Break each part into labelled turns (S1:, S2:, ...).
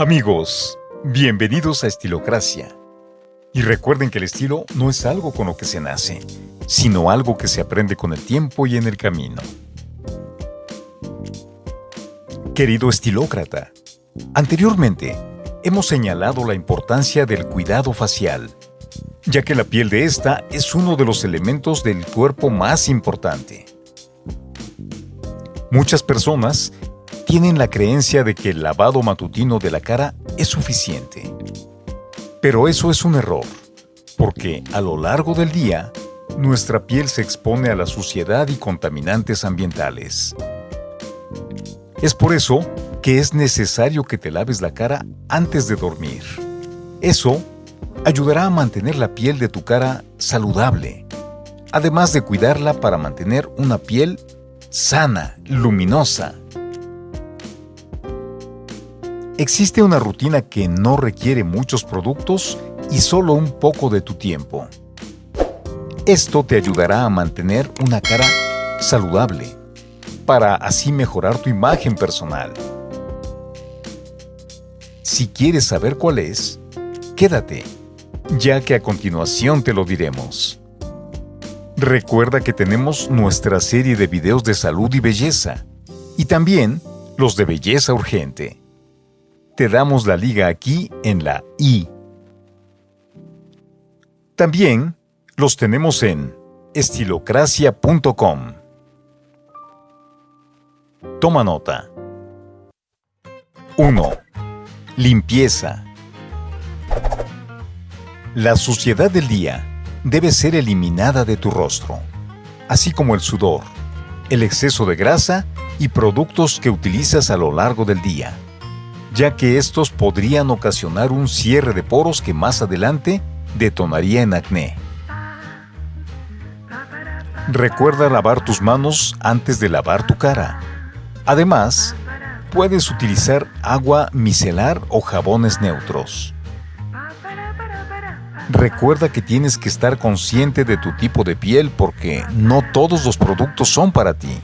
S1: Amigos, bienvenidos a Estilocracia. Y recuerden que el estilo no es algo con lo que se nace, sino algo que se aprende con el tiempo y en el camino. Querido estilócrata, anteriormente hemos señalado la importancia del cuidado facial, ya que la piel de esta es uno de los elementos del cuerpo más importante. Muchas personas tienen la creencia de que el lavado matutino de la cara es suficiente. Pero eso es un error, porque a lo largo del día, nuestra piel se expone a la suciedad y contaminantes ambientales. Es por eso que es necesario que te laves la cara antes de dormir. Eso ayudará a mantener la piel de tu cara saludable, además de cuidarla para mantener una piel sana, luminosa Existe una rutina que no requiere muchos productos y solo un poco de tu tiempo. Esto te ayudará a mantener una cara saludable, para así mejorar tu imagen personal. Si quieres saber cuál es, quédate, ya que a continuación te lo diremos. Recuerda que tenemos nuestra serie de videos de salud y belleza, y también los de belleza urgente te damos la liga aquí en la I. También los tenemos en estilocracia.com. Toma nota. 1. Limpieza. La suciedad del día debe ser eliminada de tu rostro, así como el sudor, el exceso de grasa y productos que utilizas a lo largo del día ya que estos podrían ocasionar un cierre de poros que más adelante detonaría en acné. Recuerda lavar tus manos antes de lavar tu cara. Además, puedes utilizar agua micelar o jabones neutros. Recuerda que tienes que estar consciente de tu tipo de piel porque no todos los productos son para ti.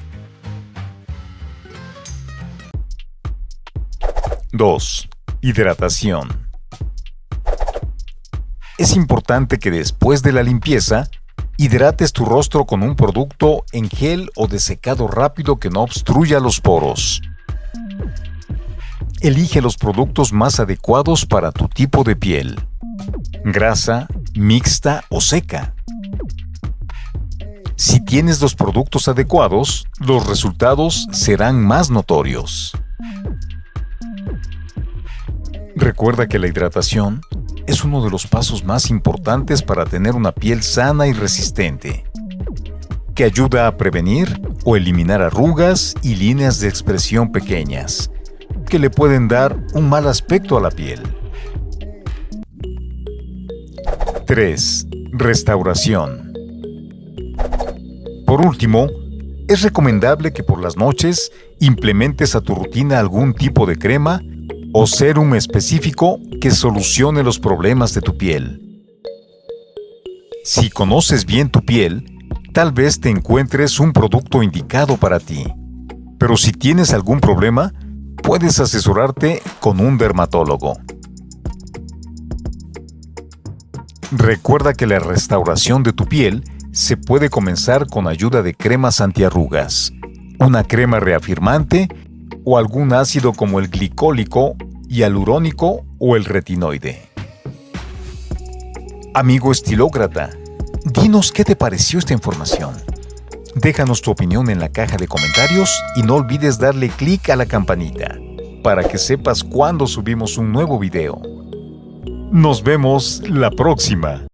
S1: 2. Hidratación. Es importante que después de la limpieza, hidrates tu rostro con un producto en gel o de secado rápido que no obstruya los poros. Elige los productos más adecuados para tu tipo de piel. Grasa, mixta o seca. Si tienes los productos adecuados, los resultados serán más notorios. Recuerda que la hidratación es uno de los pasos más importantes para tener una piel sana y resistente, que ayuda a prevenir o eliminar arrugas y líneas de expresión pequeñas, que le pueden dar un mal aspecto a la piel. 3. Restauración. Por último, es recomendable que por las noches implementes a tu rutina algún tipo de crema o serum específico que solucione los problemas de tu piel. Si conoces bien tu piel, tal vez te encuentres un producto indicado para ti. Pero si tienes algún problema, puedes asesorarte con un dermatólogo. Recuerda que la restauración de tu piel se puede comenzar con ayuda de cremas antiarrugas, una crema reafirmante o algún ácido como el glicólico, hialurónico o el retinoide. Amigo estilócrata, dinos qué te pareció esta información. Déjanos tu opinión en la caja de comentarios y no olvides darle clic a la campanita para que sepas cuando subimos un nuevo video. Nos vemos la próxima.